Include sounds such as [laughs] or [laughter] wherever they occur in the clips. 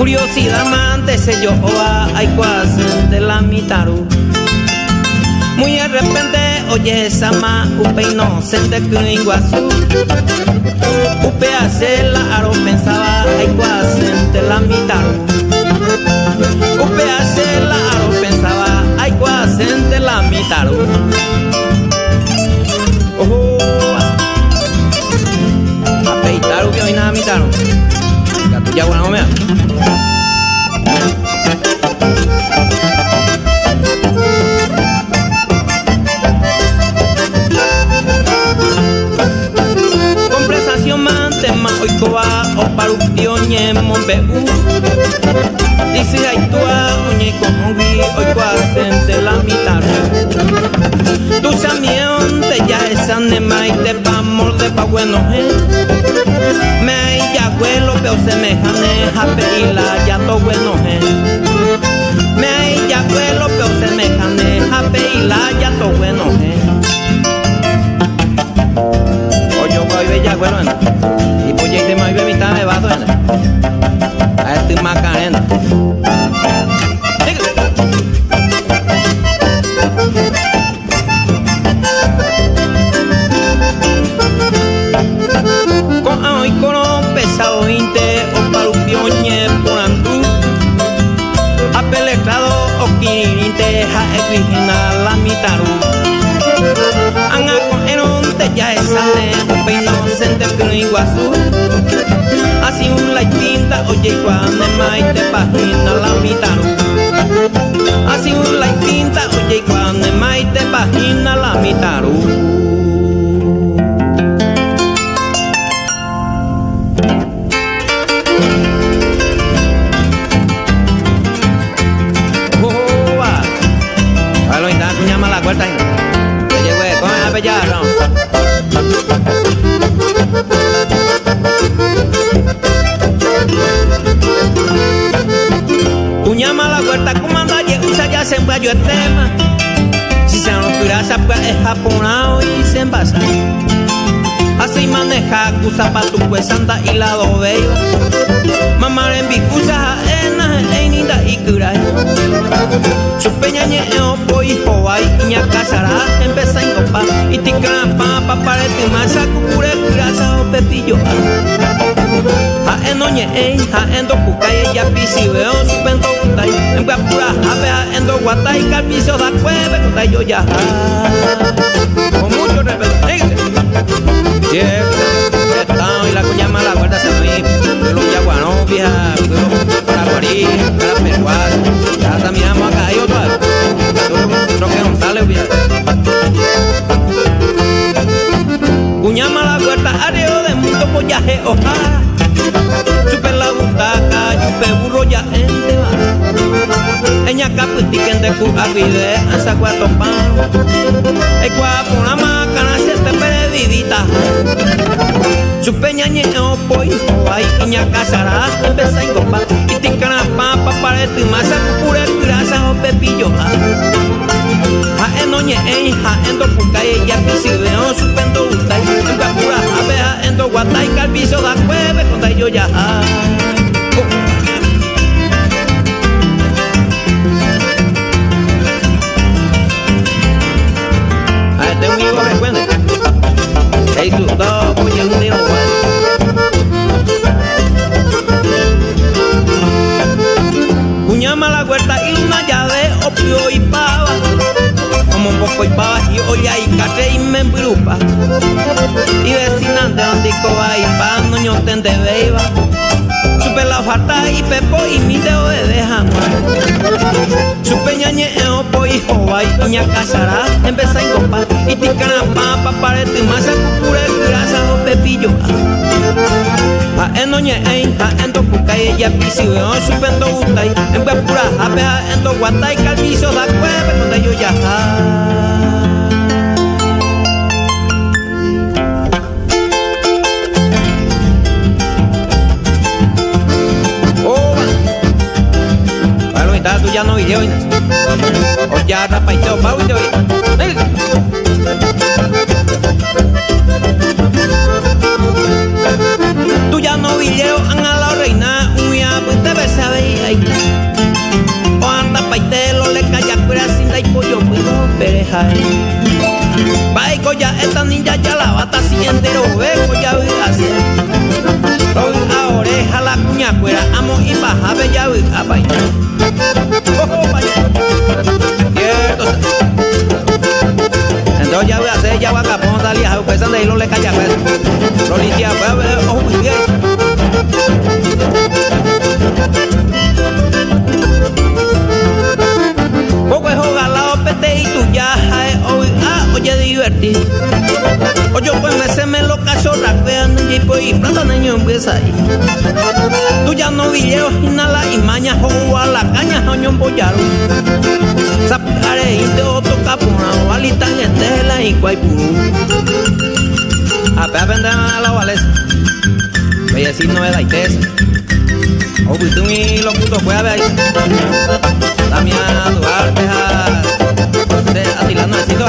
Curiosidad amante se yo hay de la mitaru Muy de repente oye esa ma upe inocente que iguazú Upe hace la aro pensaba hay de la mitaru Upe hace la aro pensaba hay de la mitaru Oh, apeitar que hoy nada mitaru Gato ya bueno me oikoa oparuptioñe mombeu Dice aitua oñe kongi oikoa sente la mitad Tu samión te ya esa nema y te pa molde pa bueno Me hay ya abuelo pero semejane jape y es japonao y se envasa así maneja cusa pa tu pues anda y la dobella mamá en bicusa ena einida y curai su peña ñe o poi hoai ña casará empezar en copa y tica pa pa para tu masa cucure grasa o pepillo haendo ñe'ẽi ha'éndo pukái ejapisi veo supendo gutai embyapurahápe ha'éndo guatai kalpicio dakuépe kotai jojaha con mucho respeto Estado y la cuñama la guarda se me los yaguanos vieja para guarí para peruar ya también vamos acá y otro no que no sale vieja cuñama la guarda areo de mundo pollaje ojalá. Super la butaca, yupe burro ya ente va. Eña caputiquen de cu agüide, asa cuatro pan. El guapo una macana se te pere vivita. Su peña ñeño poi, ay, iña casará, empezá en copa. Y ticana papa para tu masa, pura grasa o pepillo. Ha eno ñe ei, ha endo pukai, ya pisi veo su pendo utai. En guapura, abeja endo guatai, calviso da cueve, contai yo ya. Joa y ña casará Empezá en copa y ticana papa parete masa cucura grasa o pepillo Ha eno ñe ein ha endo cuca y ella pisi veo supendo utai En pura hape ha endo guatai calviso da cueve donde yo ya. Ta tu ya no video Or yard up my toe. Tú ya no villeo, han a la reina, uya, pues te ves a O anda paitelo, le calla cura sin la pollo, puedo pereja. Eh. Baico ya, esta ninja ya la bata, si entero, veo ya, voy a oreja, la cuña cuera, amo y baja, bella, voy a bailar. Pesan de hilo le calla pues. Lo limpia pues ojo muy bien. Poco es la pete y tu ya oye divertir. Oye, pues me rapean y pues y empieza ahí. Tú ya no videos inhala y maña o a la caña oño boyaro. Sapare y te otro capuna o alita en tela y cuaipuru. A pe aprender a la vales. Voy a decir no es la itesa. O tú y los putos fue a ver a tu arte atilando el sitio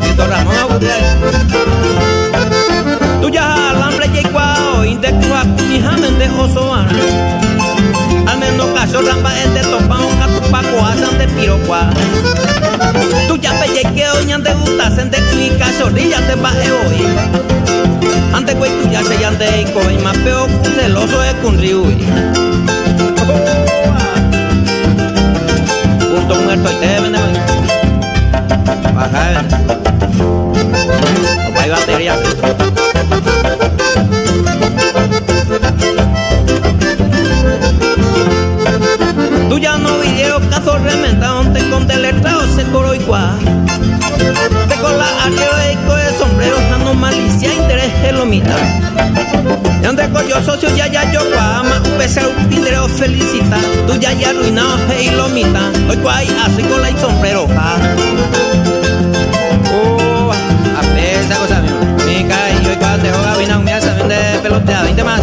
Tito Ramón Agudel menos caso ramba este topao Catupaco asan de pirocua Tú ya pellequeo ñante gusta Sente y cachorrilla te va e hoy Ante tú ya se llante y coi Más peo celoso es con riui Punto muerto y te vende bajar. No hay batería. Y donde yo socio ya ya yo guama, un pese un felicita. Tú ya ya arruinado, y lo mitad. Hoy cuá así con la y sombrero, ja. esa cosa, mío. Mi cara y yo y cuando te juega vino, me hace de pelotea, 20 más,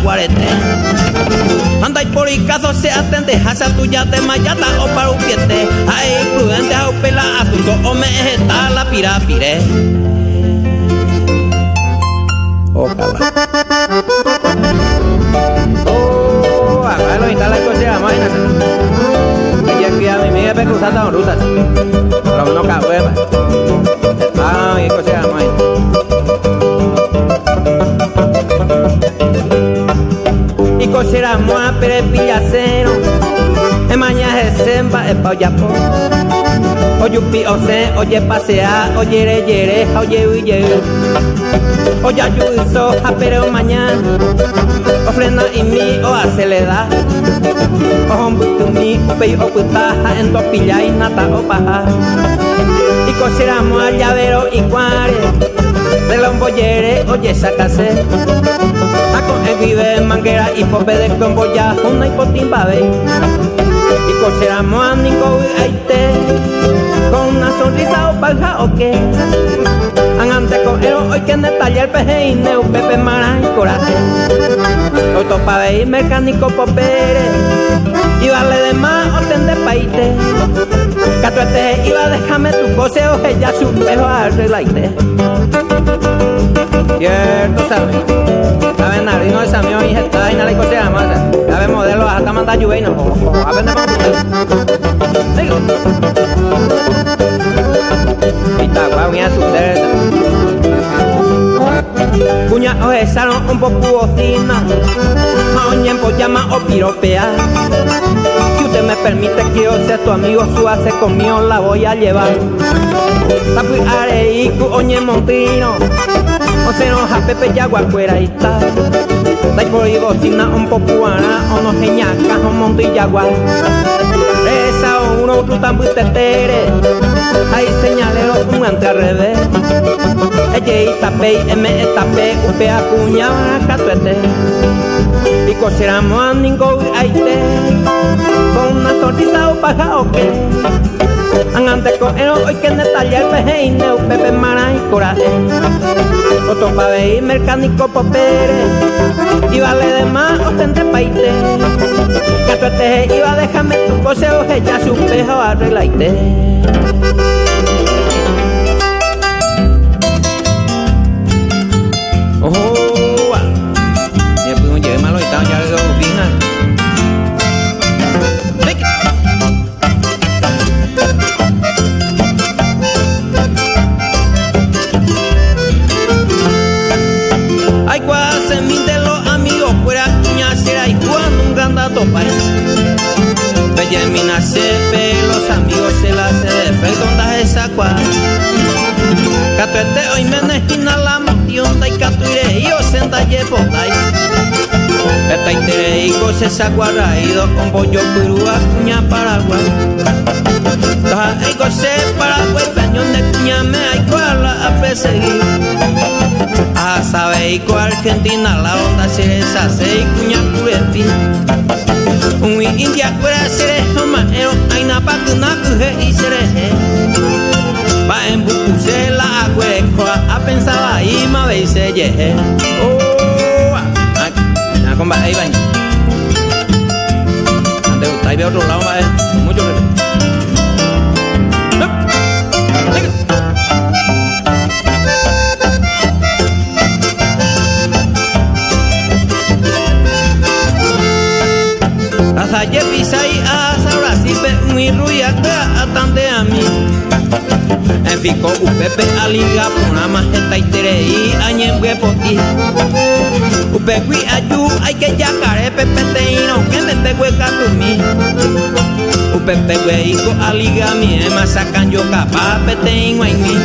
yaguaretes. Anda y por y caso se atende, hasa tuya de mayata o para un piete. Ay, prudente a pela asunto o me está la pirapire. Ojalá. Oh, acá lo instala y coche, imagínate. Ella es a amiga me cruzando con rutas. Pero no cabe, Ah, y coche, imagínate. Cochera moa pere pillacero e mañana es semba e pa yapo Oyupi ose oye pasea oye re yere oye uye Oya yuso a pero mañana. Ofrenda y mi o acelera. Ojo tu mi upe o puta en to pilla y nata o paja. Y cochera moa llavero y cuare de lomboyere oye sacase vive manguera y pope de ya una y potimbabe y cocheramos a Nico aite. Con una sonrisa o palja o qué Hoy que en el taller peje y neu pepe mara y coraje hoy topa de mecánico popere y vale de más ten de paite Catuete iba déjame tu cose o ya su pejo arreglaite Cierto, ¿sabes? ¿Sabes? Narino esa mío hija está y nada y cosa más. ¿Sabes? Modelo hasta mandar lluvia y no. A ver, Digo. Y está, suceder. Cuña o salón un poco bocina. Maoñen pues llama o piropea. Si usted me permite que yo sea tu amigo, su hace conmigo la voy a llevar. Tapi areiku oñe montino. O se nos pepe yagua fuera y está. Dai por bocina un popuana, o no geñaca, o monte uno tan tetere. Ahí señalero un ante al revés. Ella y tape, M tape, upe acuña, catuete. Y coseramos a ningún aite. Con una sonrisa o paja o qué. Angante con ero hoy que taller peje neu pepe maray coraje otro pave mercánico popere y vale de más o tente paite que te iba déjame tu consejo que ya su pejo arreglaite senta ye potai. Esta itere y cose sa guarraído con pollo curúa cuña Paraguay. Toja y cose Paraguay peñón de cuña me cuala a perseguir. A sabe y co Argentina la onda se hace y cuña curepi. Un india cuera sere maero aina pa kuna kuje y sere Va en buku se la agüe a pensaba ahí ma ve se ye. Oh, con va ahí va. Ande está de otro lado va mucho respeto. Asaye pisai asa ahora sí pe muy ruya atande a mí. En fico upepe aliga pona majeta y terei añembre poti. Upegui ayu hay que yacare pepe teino que me pegue katumi. Upepe hijo aliga mi ema sacan yo capa peteino en mí.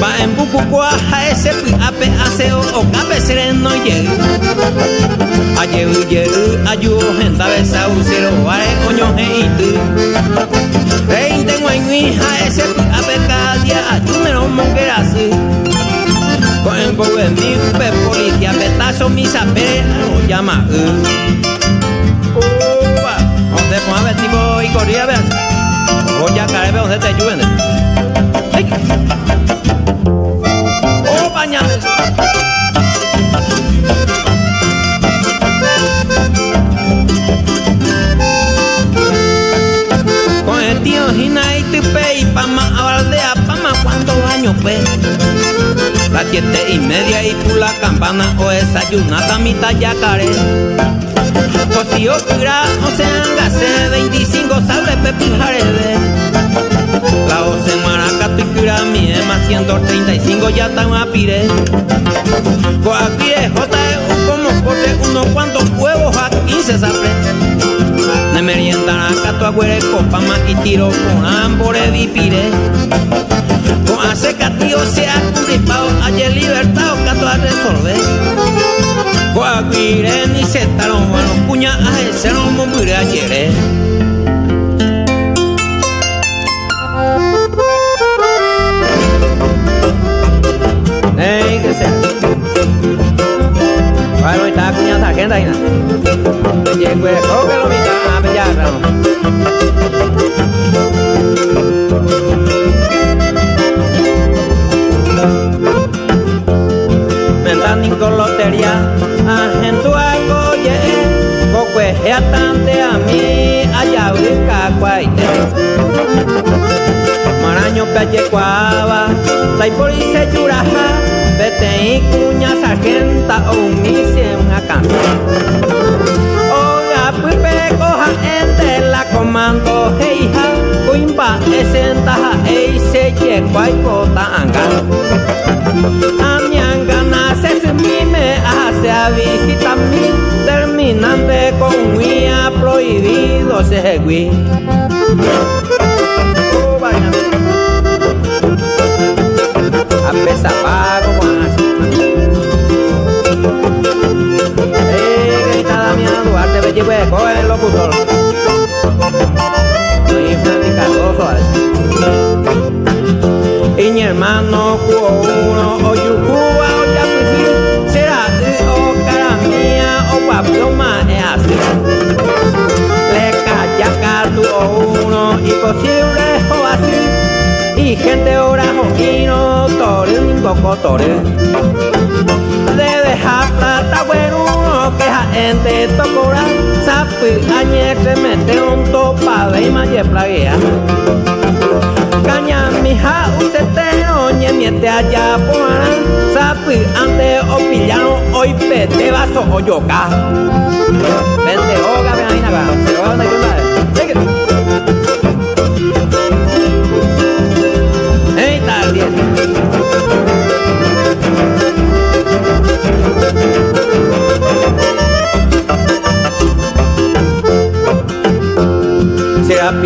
Va en buku a ese pi ape aseo o cabe sereno llegue. Aye uye ayu gente besa usero vare coño heitu. Rey tengo en mi hija ese pi ape cadia ayu me no mongerasi. Con el bobo en mi upe policia petazo mi sape lo llama. Oba, donde pon a ver tipo y corría vean. Voy a caer donde te ayuden. Oh, bañame. Con el tío Gina y Tipe y Pama a aldea Pama cuántos años pues Las siete y media y por la campana o desayunada mitad yacaré Cosío cura o sean gase 25 sable pepi jarede La oce maracato y cura mi ema 135 ya tan a pire Coaquire JEU como corte unos cuantos huevos a 15 sable Ne meriendan a cato agüere copa más y tiro con ambore vipire Con hace catío se ha curipado ayer libertad o cato a resolver Coaquire ni se taron bueno cuña a ese no me ayer Ey, que sea. Bueno, está cógelo, y cuña sargenta o mi siem acá. Oga pipe coja ente la comando heija, cuimba esentaja e se ye cuai cota anga. Amianga nace se mime hace a visita mi, terminante con guía prohibido se gui. Oh. Lleve, coge el locutor. Soy Y mi hermano, cuo uno, o yucua, o yapuji, será o cara mía, o guaploma, es así. Le calla tu uno, y posible, o así. y gente ora jojino tore un poco tore de dejar ta bueno que gente tocora sapi añete mete un topa de maye plaguea. Caña mija usetero ñe miete allá poana sapi ante o pillano hoy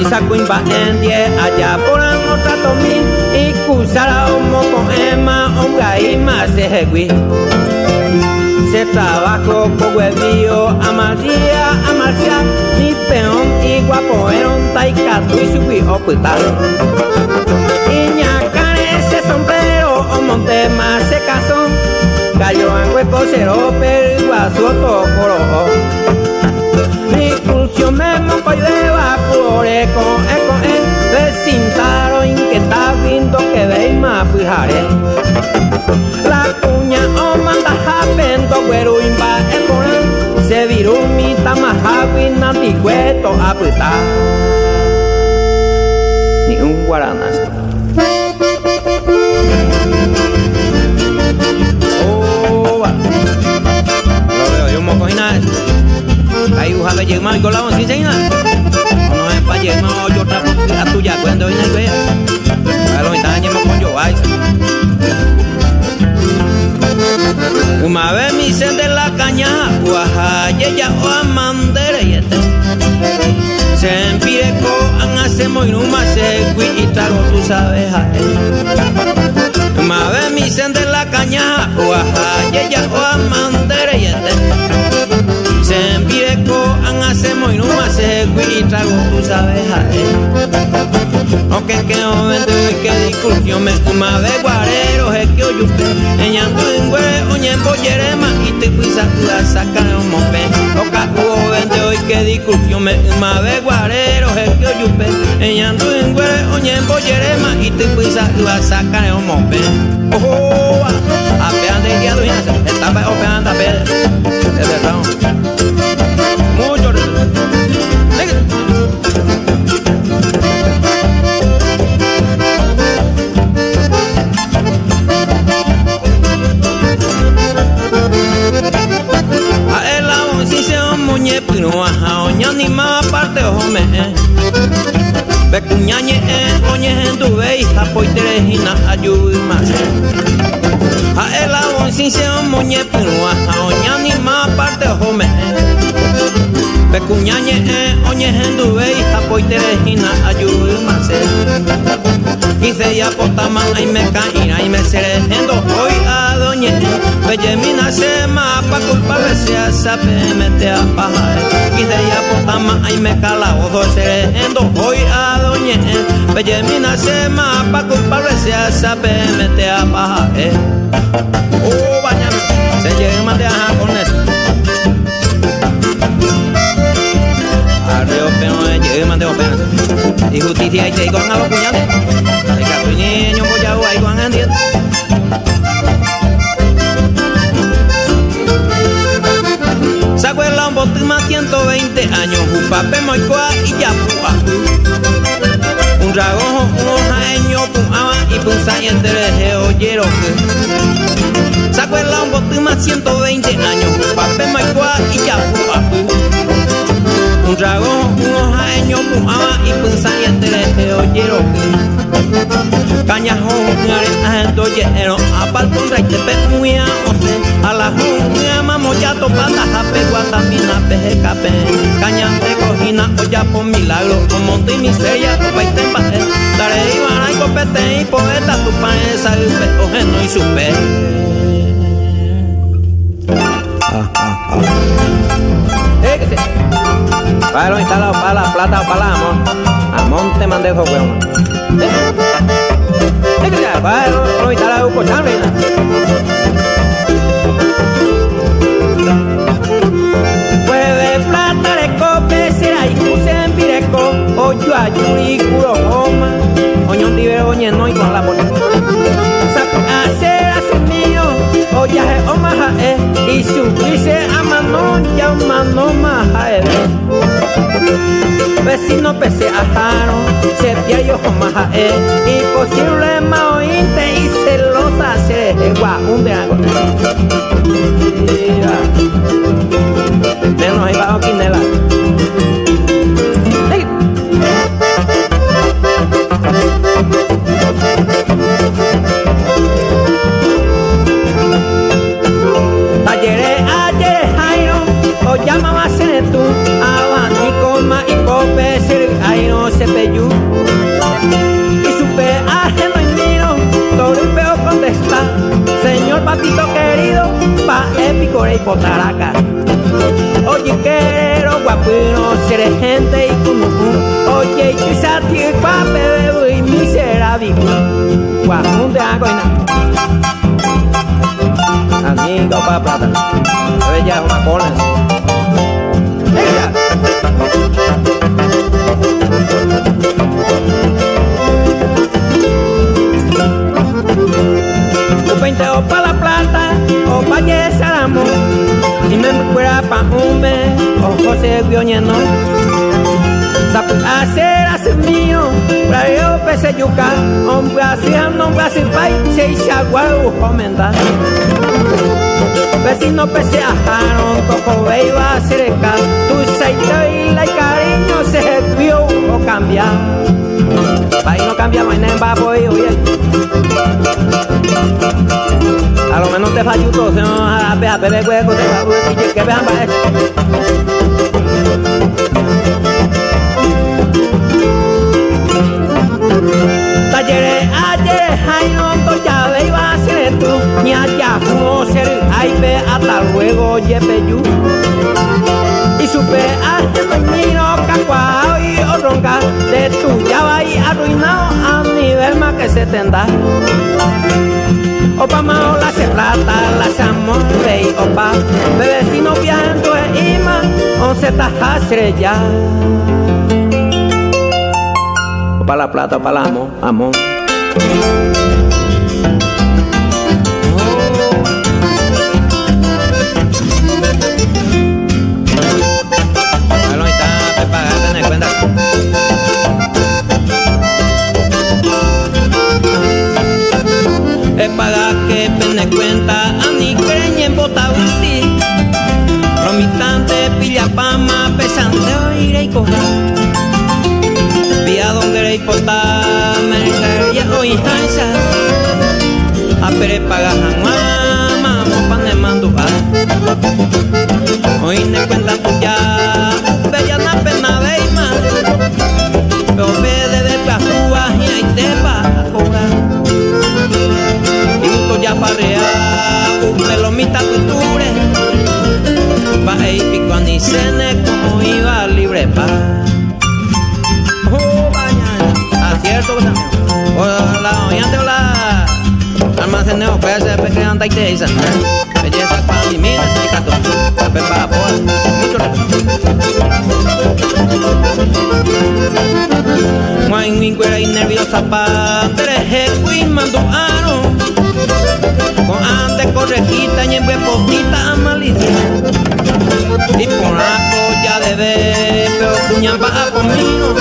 Será pisa cuimba en die allá por otra tomín y cusara homo con ema onga y más se trabajo con huevío amarilla amarilla ni peón y guapo eron taikatu y subi oputal. Y ñacare ese sombrero o monte más se casó. Cayó en hueco cero pero guaso cursión me de vapore con eco en Vecintaro inquieta vindo que más fijare. La cuña o manda japendo güero imba en se viró mi tamajawi nanticueto aputa. Ni un guaranas. Llegma y. No pa yo trapo a tuya cuando viene el vea. Pero me dañe con yo ay. Vez mi sen de la caña, guaja, ya o amandere y este. Se empieco, an hacemos y se cui y trago tú sabes a él. Uma vez mi sen de la caña, guaja, ya o amandere y este. Se empieco, y trago tú sabes a él. Aunque que no vende que discusión me uma vez guarero es que oye usted Eñando en güere oñe pollerema y te pisa tu la saca de un mope Oca hubo vende hoy que discusión me uma vez guarero es que oye usted Eñando en güere oñe pollerema y te pisa tu la saca de un mope Oh, apean de guiado y hace Está opean da pede Es verdad Be cuñañe e oñe en tu ve hija poi terejina ayuy más. A el agua si se moñe pino aja oña ni más parte ojo me Be cuñañe e oñe en tu ve hija poi terejina ayuy más. Quise ya potama ay me caíra y me seré endo hoy a doñe Belle mina se ma pa culpable se a sape mete a pajar Quise ya potama ay me cala ojo seré endo hoy a doñe Belle mina se ma pa culpable se a sape mete a pajar Oh bañame se llega más de ajá con eso Arreo peno llega más de opena Y justicia y te digo a los puñales 120 años Upape moicoa y ya pua. Un dragón un hojaeño puama y punza y entereje oyero Sacuela un bote más 120 años Upape moicoa y ya pua. Un dragón, un hojaeño, puama y punza y entereje oyero Cañajo, arena, lleno, aparte un rey te pecuia, o se, a la junta, mamoyato, pata, jape, guatamina, peje, cape, cañante, cojina, olla por milagro, con monte y miseria, copa y tempaje, daré y y copete y poeta, tu pan, esa, ojeno y supe. Ah, ah, ah. Para los instalados para la plata o para la amor. A monte mandé esos huevos. Para los instalados por chambrina. Puede ocho ayuri kuro homa oñon dibe oñe noi con la bolsa hacer hace mío oya he oma ha e y su dice amano ya mano ma ha e vecino pese ajaro se pia yo oma ha e y posible ma ointe y celosa se gua un de agua menos ahí bajo quinela Ayer, ayer, Jairo, o llamaba tú, abanico, ma y pope, ser Jairo, se peyú. Y supe ajeno y miro, todo el peo contesta, señor patito querido, pa épico y potaraca. Oye, quiero guapino, seré Guapunde agoina. Amigo pa plata. Ella una cola. Ella. O pa la plata, o pa amor y me fuera pa un mes, o José Guioñeno. Sapu hacer hacer mío, para yo pese yuca, hombre haciendo, hombre hace pai, se hizo aguaro, comenda. Vecino pese ajaron, toco iba a cerca, tu seito y la cariño se vio o cambiar. Pai no cambia, no hay nada, oye. A lo menos te falló todo, se no a hueco, te va a que vean para. Ayer, ay no, to ya ve iba ser tú, ni allá, no ser, ay ve, hasta luego, yepeyu. Y supe, hasta mañino, cacuao y oronga, de tu va y arruinado a nivel más que se tenda. Opa mao la se plata, la amor rey opa Bebecino viajando e ima, once taja estrella Opa la plata, opa la amor, amor es para que pene cuenta a mi creña en botabuti. Romitante, pilla pama, pesante, oire y coger. Donde me ya hoy hansa. A pere paga jamás, pan de manduja. Hoy me cuenta tu ya, bella na pena veima. Pero ve de ver y hay te va a ya parrea un mita culture va a ir pico ni cene como iba libre pa pese pe anda y te belleza para mi mina se cato pe pa boa mucho Mãe, ingueira e nerviosa mando ano con ande correjita y en poquita malicia. Y por ya de ver, pero cuñan va conmigo.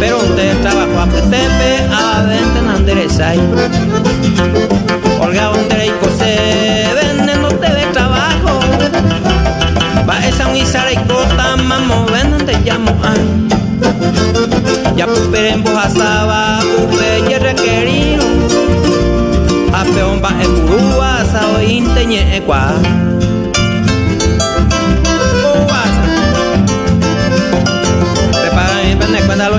Pero usted trabajo a petepe a vente en enderezar. Olga donde y se vende no te ve trabajo. Va esa un y cota, mamo, venden te llamo a. Ya en bojasaba, upe y requerido peón ba e kurua sao inte nye e kwa Prepara mi pende cuenta lo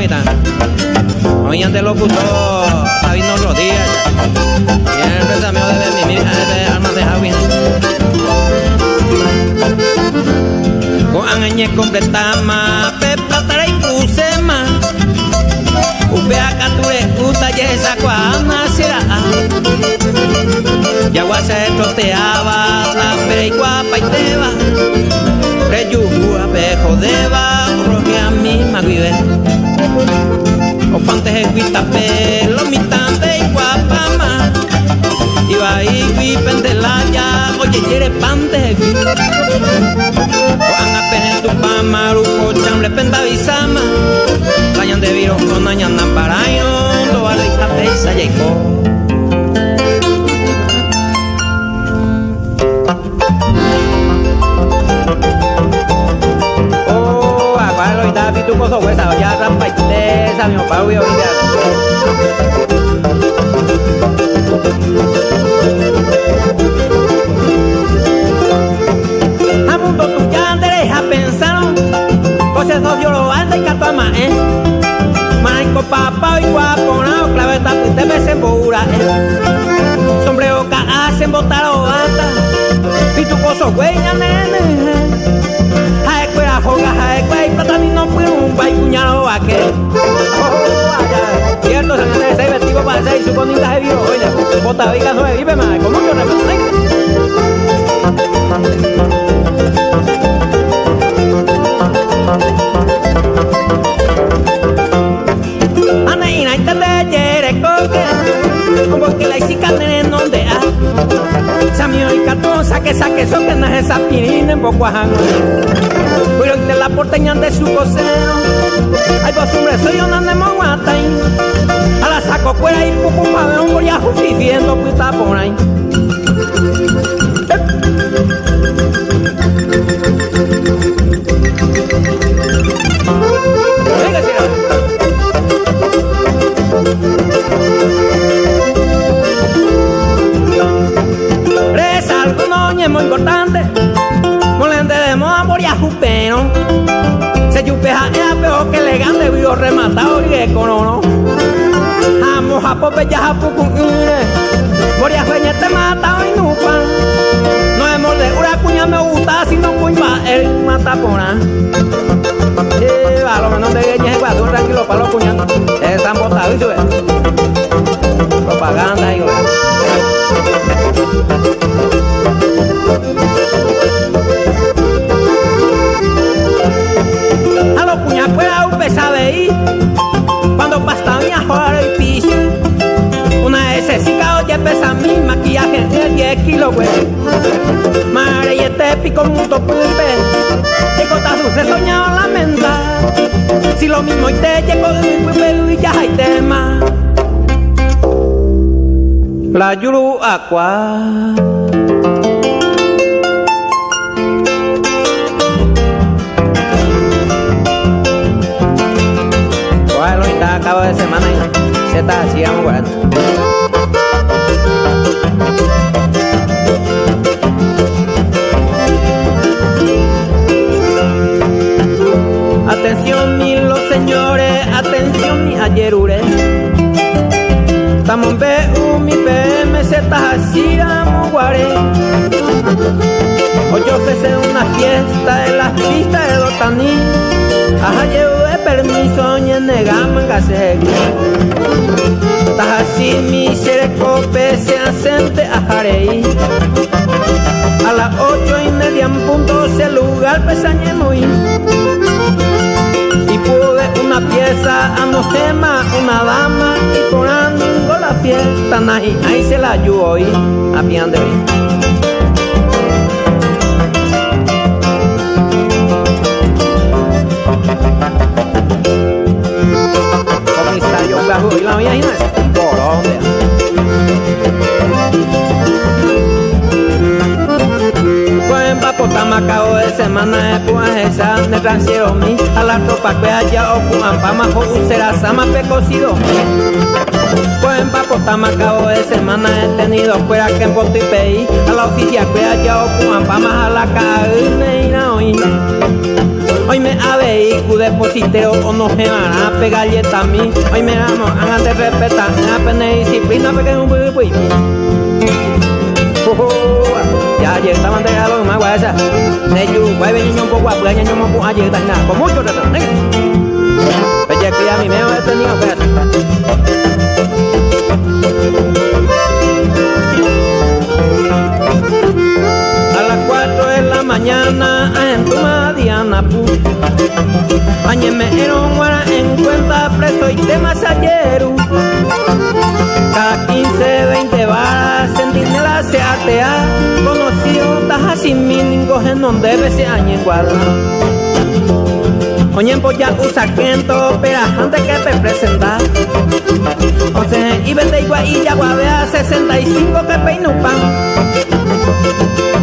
Hoy ante locutor Sabino Rodríguez Y el empresario de mi de almas de Javi. Con angañe completama Pepa tara y pusema Upea kature uta yesa kwa amasira Yagua se troteaba, la y guapa y teba. O pantes eguita pelo, mitante y guapa más. Iba y pendelaya, oye, quiere pante. Juan apenas tu pamaruco, chamble penda isama Kayan de viro con añana para do a la pesa llegó Oh, agualo y David tu huesa y sa mi pa huyo Amundo tu ya derecha pensaron Cosas no yo lo anda y catama eh Maico papá y guapo no clave esta pute me se eh Sombrero ka hacen botar o bata Y tu coso güey nene Jae cuera joga bay cuñado a que Oh Cierto se me ese vestido para ser y su conita de vivo oye. Bota viga no vive más con mucho respeto Ana ita de yere koke Ombo que la isika nene nonde a Samio y kato saque saque so que na esa pirina en poco ajango Pero te la porteñan de su cosero Ay vos hombre soy una nemo guatain. A la saco cuera y pupu pa ver un boriajo viviendo puta por ahí Vio rematado y corono Amo japucun ire. Por ya jueñe te mata hoy no pan No es molde una cuña me gusta Si no cuña el mata ahí. Sí, a lo menos de gueñes guadu tranquilo para los cuñados Están botados y sube. Propaganda y A los cuñas un sabe ir. Cuando pasta mi jugar el piso Una S5 oye pesa mi maquillaje de 10 kilos güey. Mare y este pico mundo pulpe Llego tazo se soñado lamenta Si lo mismo y te llego y ya hay tema. La yuru aqua acabo de semana y se está así, vamos bueno. Atención mi los señores, atención mi ayerure. Estamos en BU, mi PM, se está así, vamos guare. Hoy ofrecen una fiesta en las pistas de Dotaní. Ajá, llevo de permiso, ni en negaman Estás así, mi serecope se asente a Jarei. A las ocho y media en punto se lugar pesañe muy. Y pude una pieza a mojema, una dama y por la fiesta nahi. Ahí se la ayudó hoy, a de hoy. Comisario Gajo y la mía Inés, Colombia. Tamacao de semana de puan esa de transfiero mi a la tropa que haya o puan pa majo usera sama pecocido Buen papo tamacao de semana he tenido fuera que en boto y pei a la oficia que haya o puan pa más a la caína hoy Hoy me habéis cu depositeo o no se van a pegar y a mí. Hoy me amo, hagan de respetar, apenas disciplina porque un bui bui Ya ayer estaban de lo más guasa Neyu, guay ven un poco a puña yo mo ayer tan nada. Con mucho reto nega Peche que ya mi meo he tenido que A las 4 de la mañana en tu Diana pu Añeme eron guara en cuenta preso y temas ayer cada 15, 20 varas, sentinela se atea, conocido taja sin míningos en donde se añe guarda. Oye, ya un sargento, pero antes que te presentar. O sea, y vete igual y ya a 65 que peino pan.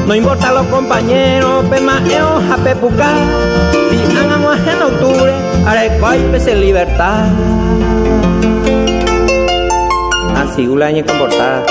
No importa los compañeros, pe más a pepucar. Si hagamos en octubre, cual pese libertad. Así, un año comportada.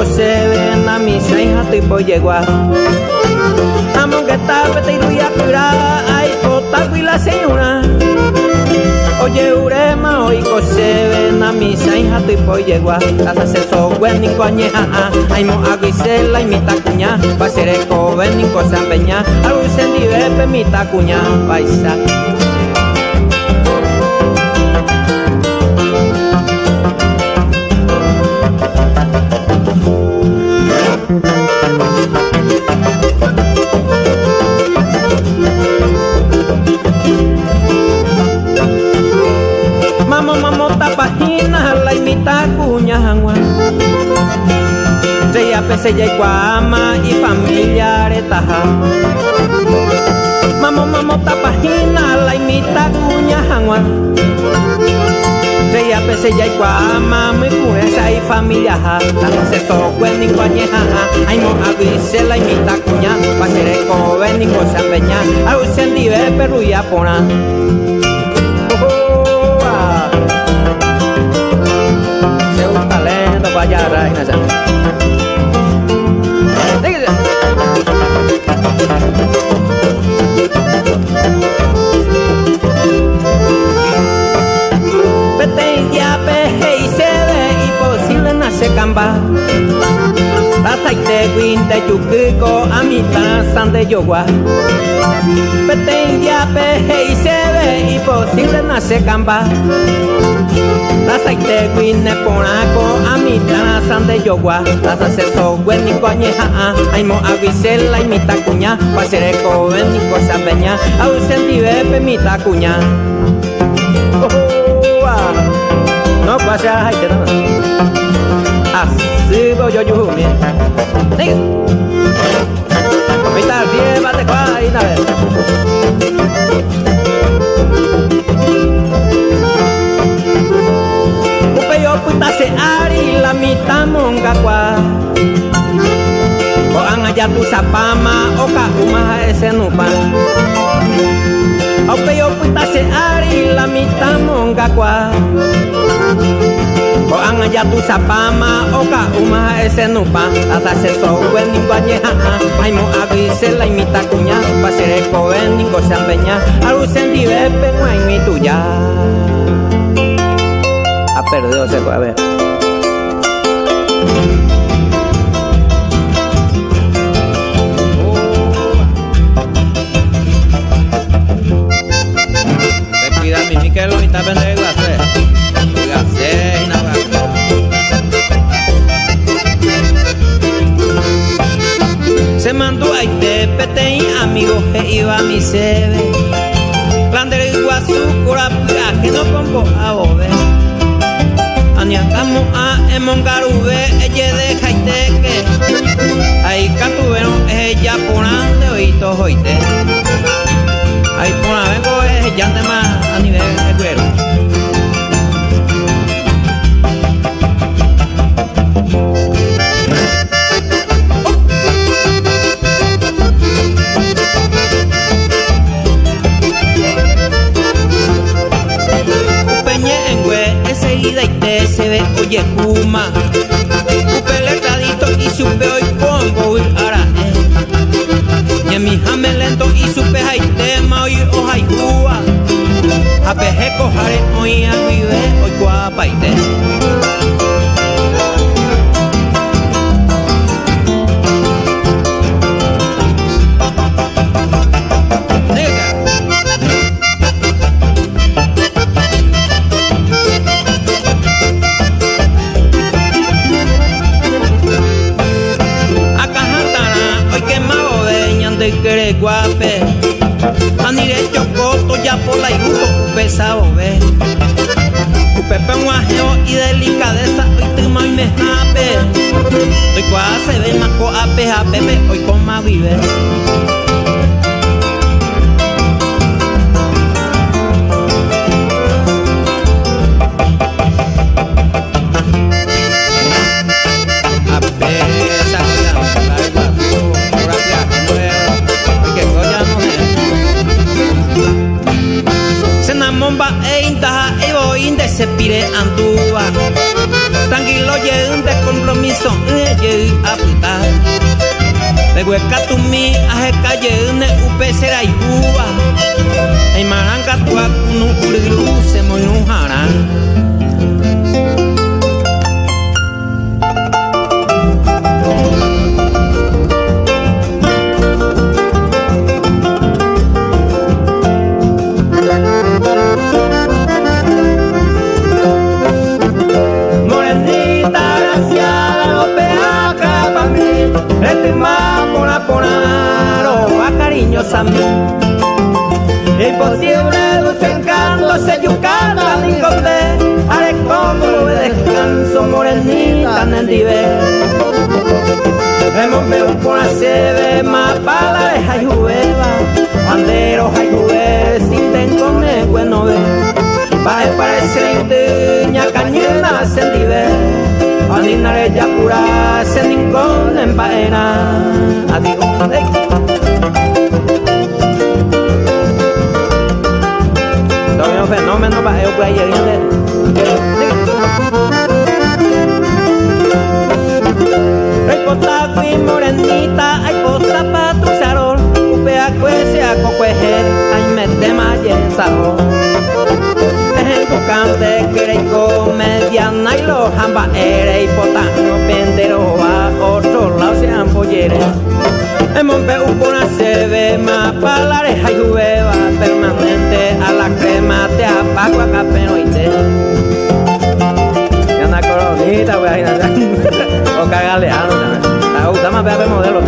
Hoy se ven a mi hija tipo yegua Amo que está pete y a cura ay potago y la señora. Oye urema hoy se ven a mi hija tipo yegua Casa. Se so buen ni coñeja ay mo aguisela y mi tacuña Va a ser eco ven ni cosa peña. Algo se ni mi tacuña paisa Seya pese ya ama y familiares taja Mamo mamo tapajina la imita cuña jangua Reya pese ya ikwa ama muy pureza y familia ha La se so kwen ni ha Ay mo avise la imita kuña Pa sere ko ven ni ko sa peña Au sen di ve peru ya pona Se un talento vaya reina chủ cư có amita san de yogua. Peten ya pe hei se ve imposible na se camba ta thạch tê quin ne pona có amita san de yogua. Ta sa se so gwen ni coñe ha ha ai mo avisela y mita cuña pa ser eco ven ni cosa peña. Au senti ve pe mita cuña oh, oh, oh, no pasa hay que así voy yo yo mi. Diga Vita bien bate qua y nave Upe yo puta se ari la mitad monga qua O ang aja tu sapama o ka umaha ese nupa Upe yo puta se ari la mitad monga qua Ko ang jatuh sapama oka uma ese nupa Ata se so wen ni ha Ai mo agi se la imita kunya Pasere ko wen ni ko sambenya Alu sendi bepe ngua mi tuya. Ha perdido se a ver. Cuida mi lo está. Hacer mandó a pete y amigos que iba a mi sebe. Clandere iguazú, curapura, que no pongo a bobe. Aniacamo a emongarube, ella de jaiteque. Ahí catuvieron ella ponante oíto hoite. Ahí pona vengo es ya más se ve oye kuma Upe y supe hoy pongo y ara eh. Y mi jame lento y supe hay tema hoy o hay jua A peje cojare hoy a vive hoy guapa y de guape. Anire chocoto ya por la iruto pesado ve. Pepe un ajeo y delicadeza hoy te y me jape. Hoy cuá se ve más co ape pepe hoy con más vive. De hueca tu mi aje calle une upe será y palareja y permanente a la crema te apago acá pero y te una coronita a [laughs] o cagaleano la gusta más ver modelo.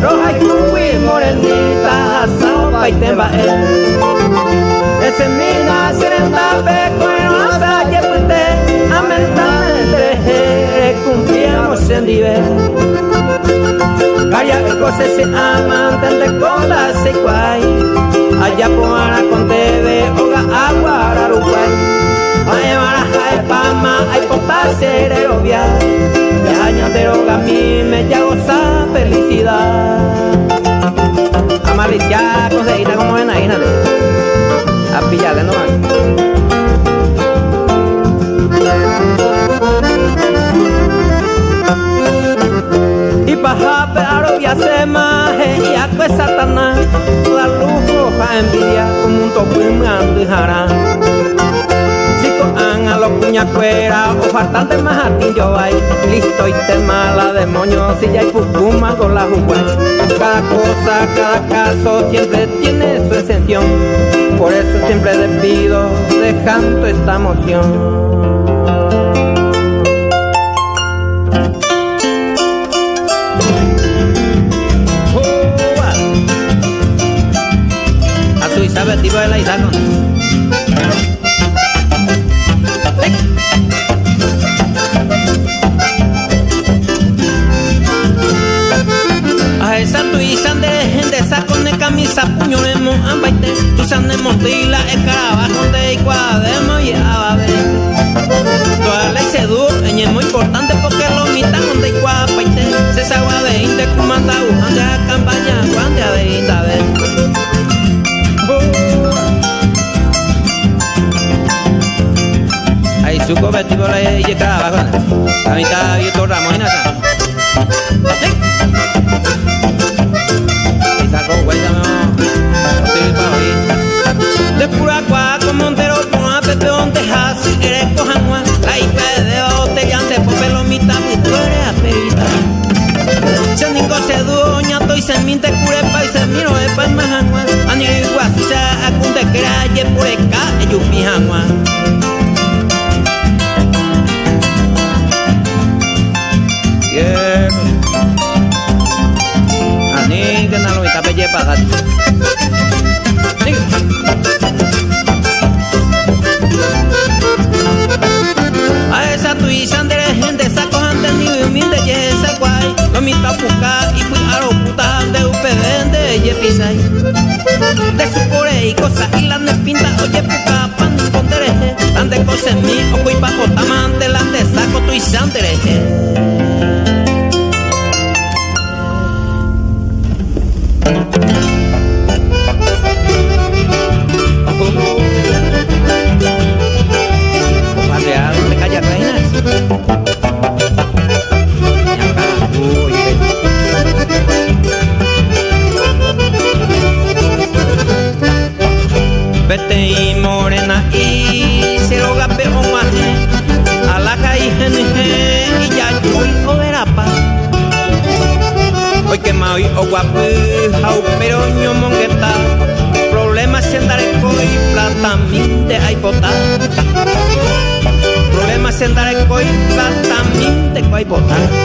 Roja y cubi morenita, asado, paite, ese mina serenda Calla que cosas se aman de con la secuay. Allá poara con tebe oga agua araruguay. Ay baraja de pama ay potasio obvia Ya añadero a mí me ya goza felicidad. Amalicia conseguida como en ahí a pillarle nomás. Y paja pero y a pues satanás la lujo pa envidia como un topo y jarán. A los cuñacuera o a ti yo hay listo y te mala demonio si ya hay pucuma con la jugué. Cada cosa cada caso siempre tiene su excepción por eso siempre despido dejando esta emoción tu Isabel, tipo de la Isabel. camisa puño de mo ambaite tu san de montila e carabajo de cuademo y ababe toda la se du es muy importante porque lo mitan donde cuapaite se sagua de inte kumanda ujande a campaña cuando a de inda le y carabajo a mitad y todo ramo y nada de pura cuatro montero con a pepe donde hasi eres cojanua la ipe de botella de popelo mitad mi tú eres aperita se ningo se duoña to y se minte curepa y se miro de pa majanua ani ayer. Ani, que no lo está pelle. A esa tuya, gente, saca. Mamita puca y muy puta de UPB de Yepisay De su core y cosa y la pinta oye puca pan pondere Tan de cose mi o cuipa cotamante la te saco tu y sandereje minte coi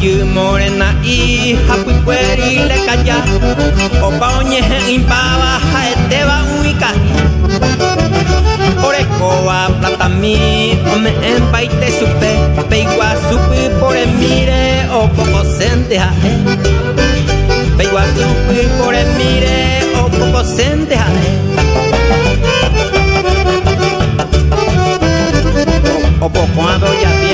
Ogüeyu morena y hapuicueri le calla Opa oñe impaba jaeteba uika Orecoa plata mi Ome en paite supe. Peigua supe por el mire O poco sente jae Peigua supe por el mire O poco sente jae O poco ado ya bien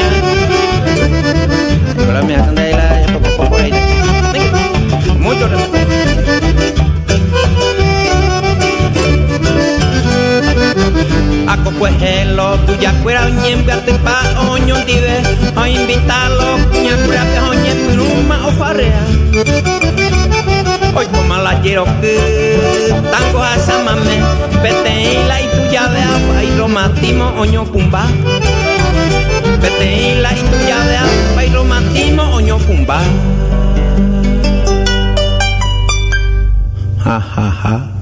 a cocuejelo tuya cuera ñembe ate pa oño dive a invitarlo cuña cuera pe o farrea hoy como la quiero que tango a samame pete la y tuya agua y romatimo oño pumba. Pete la y tuya agua y romatimo oño pumba. Ha ha ha